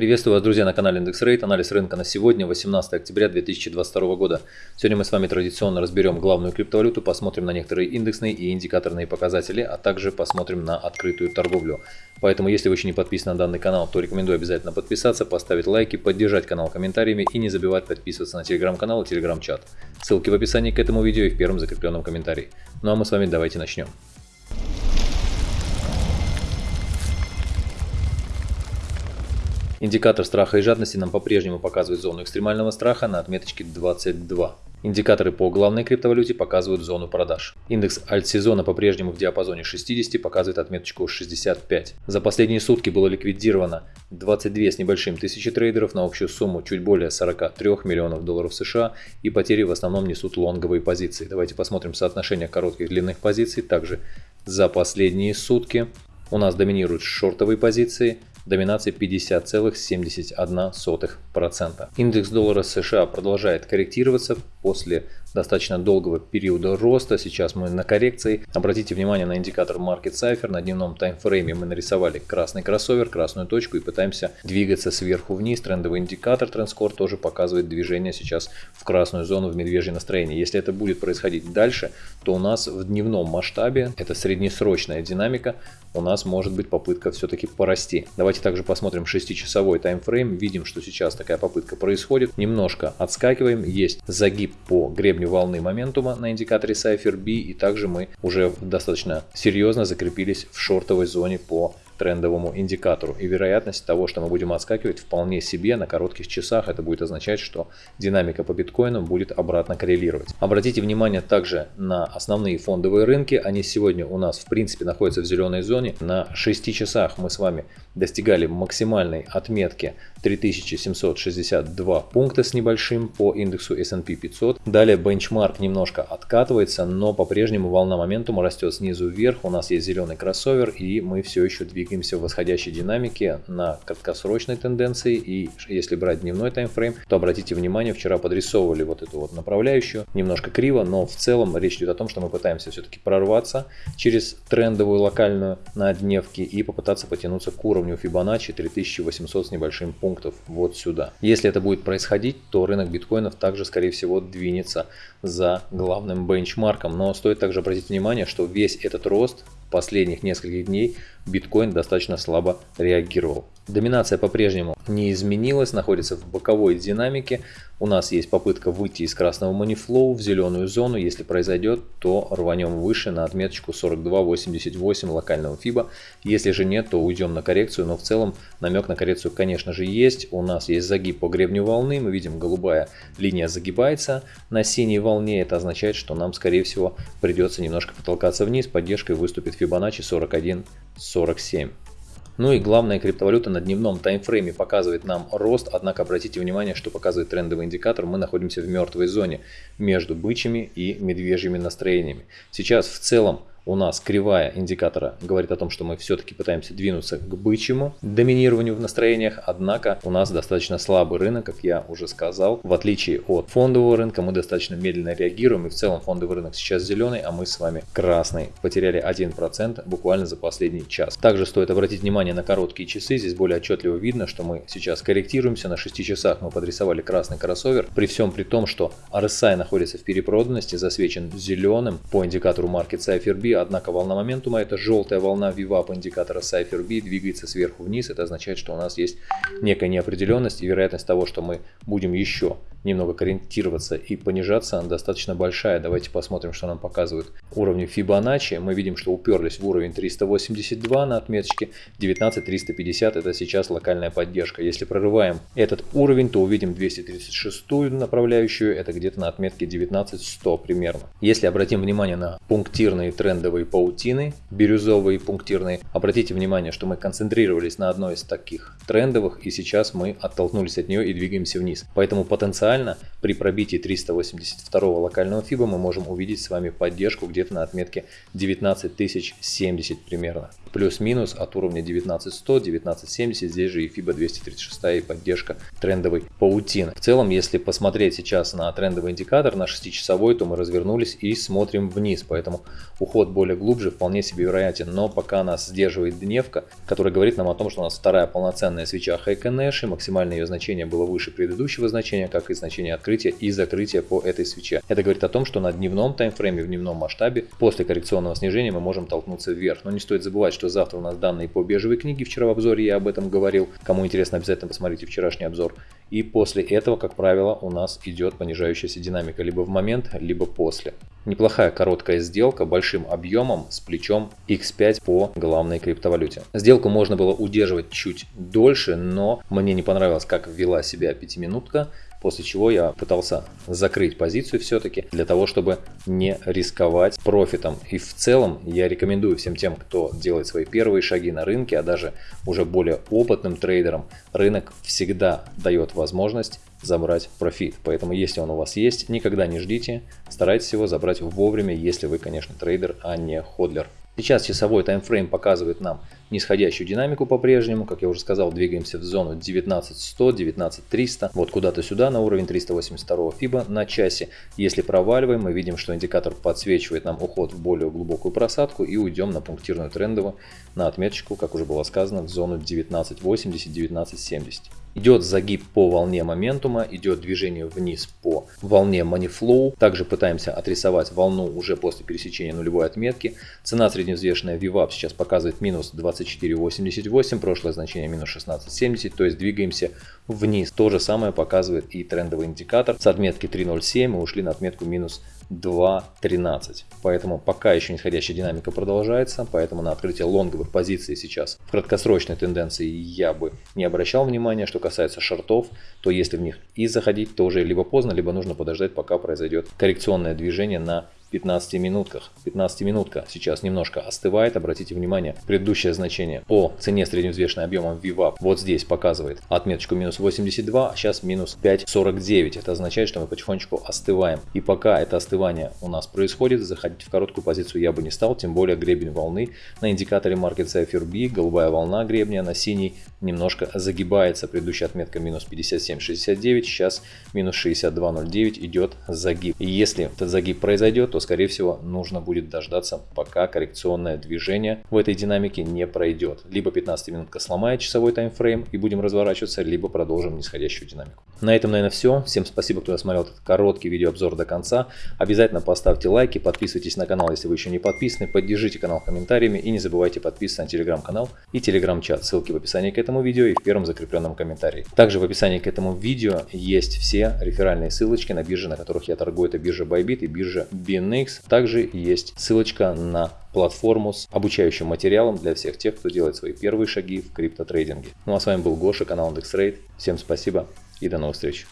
Приветствую вас, друзья, на канале Индекс Рейт. Анализ рынка на сегодня, 18 октября 2022 года. Сегодня мы с вами традиционно разберем главную криптовалюту, посмотрим на некоторые индексные и индикаторные показатели, а также посмотрим на открытую торговлю. Поэтому, если вы еще не подписаны на данный канал, то рекомендую обязательно подписаться, поставить лайки, поддержать канал комментариями и не забывать подписываться на телеграм-канал и телеграм-чат. Ссылки в описании к этому видео и в первом закрепленном комментарии. Ну а мы с вами давайте начнем. Индикатор страха и жадности нам по-прежнему показывает зону экстремального страха на отметочке 22. Индикаторы по главной криптовалюте показывают зону продаж. Индекс альт-сезона по-прежнему в диапазоне 60 показывает отметочку 65. За последние сутки было ликвидировано 22 с небольшим тысячи трейдеров на общую сумму чуть более 43 миллионов долларов США и потери в основном несут лонговые позиции. Давайте посмотрим соотношение коротких и длинных позиций. Также за последние сутки у нас доминируют шортовые позиции – доминацией 50,71%. Индекс доллара США продолжает корректироваться после достаточно долгого периода роста. Сейчас мы на коррекции. Обратите внимание на индикатор Market Cipher. На дневном таймфрейме мы нарисовали красный кроссовер, красную точку и пытаемся двигаться сверху вниз. Трендовый индикатор TrendScore тоже показывает движение сейчас в красную зону в медвежье настроение. Если это будет происходить дальше, то у нас в дневном масштабе, это среднесрочная динамика, у нас может быть попытка все-таки порасти. Давайте также посмотрим 6-часовой таймфрейм. Видим, что сейчас такая попытка происходит. Немножко отскакиваем. Есть загиб по гребню волны моментума на индикаторе Cypher B. И также мы уже достаточно серьезно закрепились в шортовой зоне по трендовому индикатору. И вероятность того, что мы будем отскакивать вполне себе на коротких часах, это будет означать, что динамика по биткоину будет обратно коррелировать. Обратите внимание также на основные фондовые рынки. Они сегодня у нас в принципе находятся в зеленой зоне. На 6 часах мы с вами достигали максимальной отметки 3762 пункта с небольшим по индексу S&P 500. Далее бенчмарк немножко откатывается, но по-прежнему волна моментума растет снизу вверх. У нас есть зеленый кроссовер и мы все еще двигаемся в восходящей динамике на краткосрочной тенденции. И если брать дневной таймфрейм, то обратите внимание, вчера подрисовывали вот эту вот направляющую немножко криво, но в целом речь идет о том, что мы пытаемся все-таки прорваться через трендовую локальную на дневке и попытаться потянуться к уровню Fibonacci 3800 с небольшим пунктов вот сюда. Если это будет происходить, то рынок биткоинов также, скорее всего, двинется за главным бенчмарком. Но стоит также обратить внимание, что весь этот рост последних нескольких дней биткоин достаточно слабо реагировал. Доминация по-прежнему не изменилась, находится в боковой динамике. У нас есть попытка выйти из красного манифлоу в зеленую зону. Если произойдет, то рванем выше на отметочку 42.88 локального FIBA. Если же нет, то уйдем на коррекцию. Но в целом намек на коррекцию, конечно же, есть. У нас есть загиб по гребню волны. Мы видим, голубая линия загибается на синей волне. Это означает, что нам, скорее всего, придется немножко потолкаться вниз. Поддержкой выступит Fibonacci 41.47. Ну и главная криптовалюта на дневном таймфрейме показывает нам рост, однако обратите внимание, что показывает трендовый индикатор, мы находимся в мертвой зоне между бычьими и медвежьими настроениями. Сейчас в целом у нас кривая индикатора говорит о том, что мы все-таки пытаемся двинуться к бычьему доминированию в настроениях, однако у нас достаточно слабый рынок, как я уже сказал. В отличие от фондового рынка мы достаточно медленно реагируем, и в целом фондовый рынок сейчас зеленый, а мы с вами красный. Потеряли 1% буквально за последний час. Также стоит обратить внимание на короткие часы, здесь более отчетливо видно, что мы сейчас корректируемся, на 6 часах мы подрисовали красный кроссовер, при всем при том, что RSI находится в перепроданности, засвечен зеленым по индикатору Market Cypher B, однако волна моментума, это желтая волна VWAP индикатора Cypher B, двигается сверху вниз, это означает, что у нас есть некая неопределенность и вероятность того, что мы будем еще немного корректироваться и понижаться, достаточно большая. Давайте посмотрим, что нам показывают уровни Fibonacci. Мы видим, что уперлись в уровень 382 на отметочке, 19350 это сейчас локальная поддержка. Если прорываем этот уровень, то увидим 236 направляющую, это где-то на отметке 19100 примерно. Если обратим внимание на пунктирные трендовые паутины, бирюзовые пунктирные. Обратите внимание, что мы концентрировались на одной из таких трендовых, и сейчас мы оттолкнулись от нее и двигаемся вниз. Поэтому потенциально потенциально при пробитии 382 локального FIBA мы можем увидеть с вами поддержку где-то на отметке 19070 примерно. Плюс-минус от уровня 19100, 1970, здесь же и FIBA 236 и поддержка трендовой паутины. В целом, если посмотреть сейчас на трендовый индикатор, на 6-часовой, то мы развернулись и смотрим вниз, поэтому уход более глубже вполне себе вероятен, но пока нас сдерживает дневка, которая говорит нам о том, что у нас вторая полноценная свеча Хайконэши, максимальное ее значение было выше предыдущего значения, как и значение открытия и закрытия по этой свече. Это говорит о том, что на дневном таймфрейме, в дневном масштабе, после коррекционного снижения мы можем толкнуться вверх. Но не стоит забывать, что завтра у нас данные по бежевой книге, вчера в обзоре я об этом говорил. Кому интересно, обязательно посмотрите вчерашний обзор. И после этого, как правило, у нас идет понижающаяся динамика либо в момент, либо после. Неплохая короткая сделка большим объемом с плечом X5 по главной криптовалюте. Сделку можно было удерживать чуть дольше, но мне не понравилось, как вела себя пятиминутка. После чего я пытался закрыть позицию все-таки для того, чтобы не рисковать профитом. И в целом я рекомендую всем тем, кто делает свои первые шаги на рынке, а даже уже более опытным трейдерам, рынок всегда дает возможность забрать профит. Поэтому если он у вас есть, никогда не ждите, старайтесь его забрать вовремя, если вы, конечно, трейдер, а не hodler. Сейчас часовой таймфрейм показывает нам нисходящую динамику по-прежнему. Как я уже сказал, двигаемся в зону 19100, 19300. Вот куда-то сюда на уровень 382 фибо на часе. Если проваливаем, мы видим, что индикатор подсвечивает нам уход в более глубокую просадку и уйдем на пунктирную трендовую на отметочку, как уже было сказано, в зону 1980-1970. Идет загиб по волне моментума, идет движение вниз по волне Moneyflow. Также пытаемся отрисовать волну уже после пересечения нулевой отметки. Цена средневзвешенная VWAP сейчас показывает минус 24.88, прошлое значение минус 16.70, то есть двигаемся вниз. То же самое показывает и трендовый индикатор. С отметки 3.07 мы ушли на отметку минус 2.13. Поэтому пока еще нисходящая динамика продолжается, поэтому на открытие лонговых позиций сейчас в краткосрочной тенденции я бы не обращал внимания. Что касается шортов, то если в них и заходить, то уже либо поздно, либо нужно подождать, пока произойдет коррекционное движение на 15 минутках. 15 минутка сейчас немножко остывает. Обратите внимание, предыдущее значение по цене средневзвешенной объемом VWAP вот здесь показывает отметочку минус 82, а сейчас минус 5.49. Это означает, что мы потихонечку остываем. И пока это остывание у нас происходит, заходить в короткую позицию я бы не стал, тем более гребень волны на индикаторе Market Cypher B, голубая волна гребня на синий немножко загибается. Предыдущая отметка минус 57.69, сейчас минус 62.09 идет загиб. И если этот загиб произойдет, то скорее всего нужно будет дождаться, пока коррекционное движение в этой динамике не пройдет. Либо 15 минутка сломает часовой таймфрейм и будем разворачиваться, либо продолжим нисходящую динамику. На этом, наверное, все. Всем спасибо, кто досмотрел этот короткий видеообзор до конца. Обязательно поставьте лайки, подписывайтесь на канал, если вы еще не подписаны, поддержите канал комментариями и не забывайте подписываться на телеграм-канал и телеграм-чат. Ссылки в описании к этому видео и в первом закрепленном комментарии. Также в описании к этому видео есть все реферальные ссылочки на биржи, на которых я торгую. Это биржа Bybit и биржа BNB. NX. Также есть ссылочка на платформу с обучающим материалом для всех тех, кто делает свои первые шаги в криптотрейдинге. Ну а с вами был Гоша, канал IndexRate. Всем спасибо и до новых встреч.